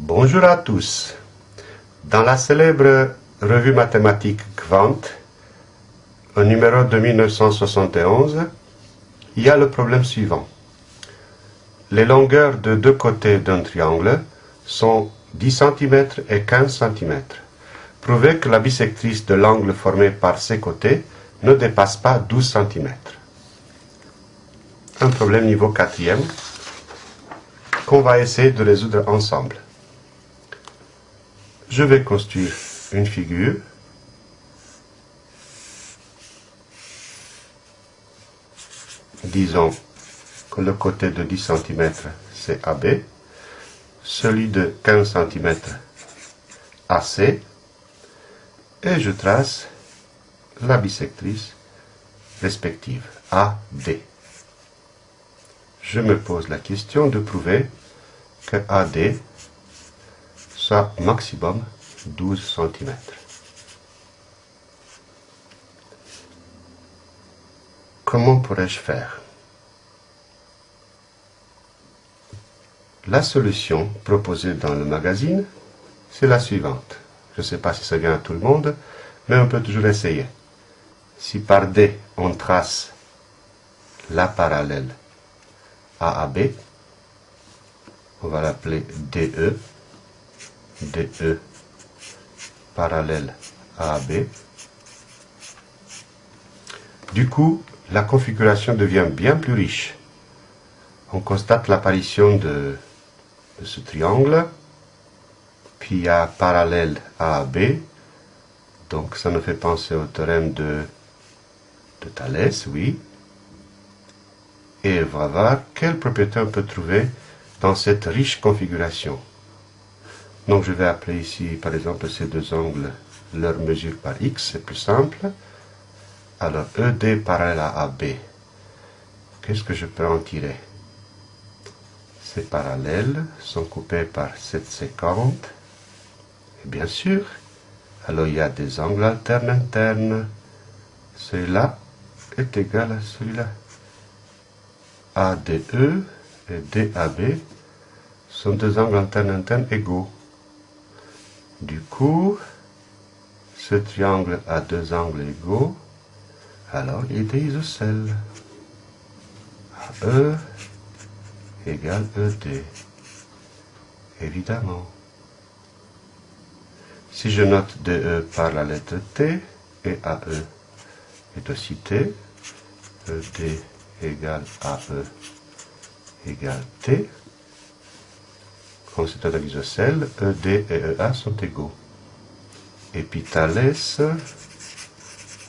Bonjour à tous. Dans la célèbre revue mathématique Quant, au numéro de 1971, il y a le problème suivant. Les longueurs de deux côtés d'un triangle sont 10 cm et 15 cm. Prouvez que la bisectrice de l'angle formé par ces côtés ne dépasse pas 12 cm. Un problème niveau quatrième qu'on va essayer de résoudre ensemble. Je vais construire une figure. Disons que le côté de 10 cm c'est AB, celui de 15 cm AC, et je trace la bisectrice respective AD. Je me pose la question de prouver que AD soit maximum 12 cm. Comment pourrais-je faire? La solution proposée dans le magazine, c'est la suivante. Je ne sais pas si ça vient à tout le monde, mais on peut toujours essayer. Si par D, on trace la parallèle AAB, on va l'appeler DE, DE parallèle AAB. Du coup, la configuration devient bien plus riche. On constate l'apparition de, ce triangle, puis a parallèle AAB, donc ça nous fait penser au théorème de, de Thalès, oui. Et on va voir quelle propriété on peut trouver dans cette riche configuration? Donc je vais appeler ici par exemple ces deux angles leur mesure par x, c'est plus simple. Alors ED parallèle à AB, qu'est-ce que je peux en tirer? Ces parallèles sont coupés par 750. Et bien sûr, alors il y a des angles alternes internes. Celui-là est égal à celui-là. ADE et DAB sont deux angles internes internes égaux. Du coup, ce triangle a deux angles égaux, alors il est isocèle. AE égale ED, évidemment. Si je note DE par la lettre T, et AE est aussi T, ED égale AE égale T, comme c'est un isocèle, ED et EA sont égaux. Et puis Thalès,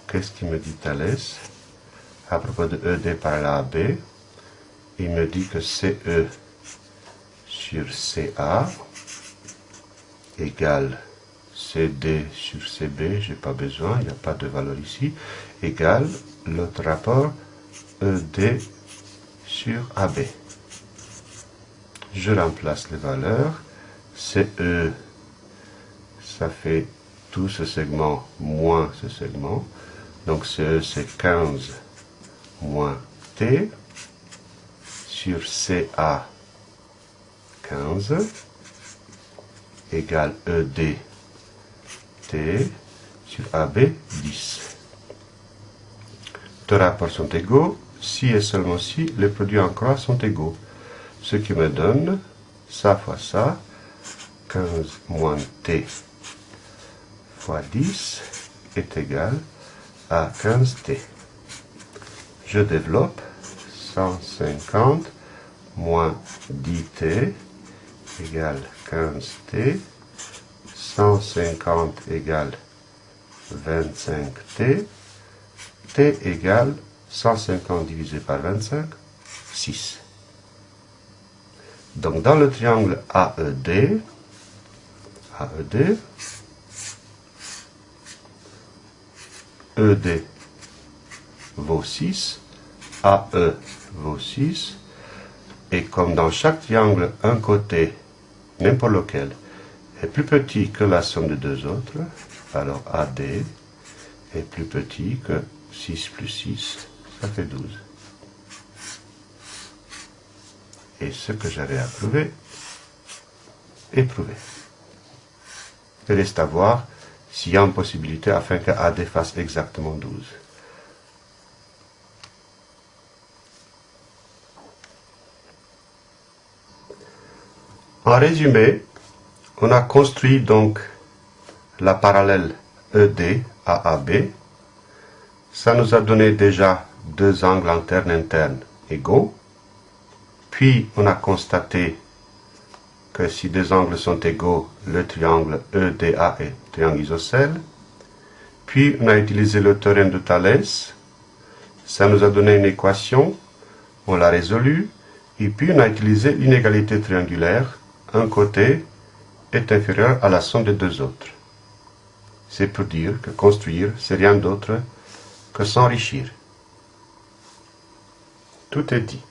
qu'est-ce qu'il me dit Thalès? À propos de ED par la AB, il me dit que CE sur CA égale CD sur CB, j'ai pas besoin, il n'y a pas de valeur ici, égale l'autre rapport ED sur AB je remplace les valeurs, CE, ça fait tout ce segment moins ce segment, donc CE c'est 15 moins T, sur CA 15, égale ED T, sur AB 10. Deux rapports sont égaux, si et seulement si les produits en croix sont égaux ce qui me donne ça fois ça, 15 moins t fois 10 est égal à 15t. Je développe 150 moins 10t égale 15t, 150 égale 25t, t égale 150 divisé par 25, 6. Donc dans le triangle AED, AED, ED vaut 6, AE vaut 6, et comme dans chaque triangle, un côté, n'importe lequel, est plus petit que la somme des deux autres, alors AD est plus petit que 6 plus 6, ça fait 12. Et ce que j'avais à prouver, éprouvé. Il reste à voir s'il y a une possibilité afin que AD fasse exactement 12. En résumé, on a construit donc la parallèle ED à AB. Ça nous a donné déjà deux angles internes internes égaux. Puis on a constaté que si deux angles sont égaux, le triangle EDA est triangle isocèle. Puis on a utilisé le théorème de Thalès. Ça nous a donné une équation. On l'a résolue. Et puis on a utilisé l'inégalité triangulaire. Un côté est inférieur à la somme des deux autres. C'est pour dire que construire, c'est rien d'autre que s'enrichir. Tout est dit.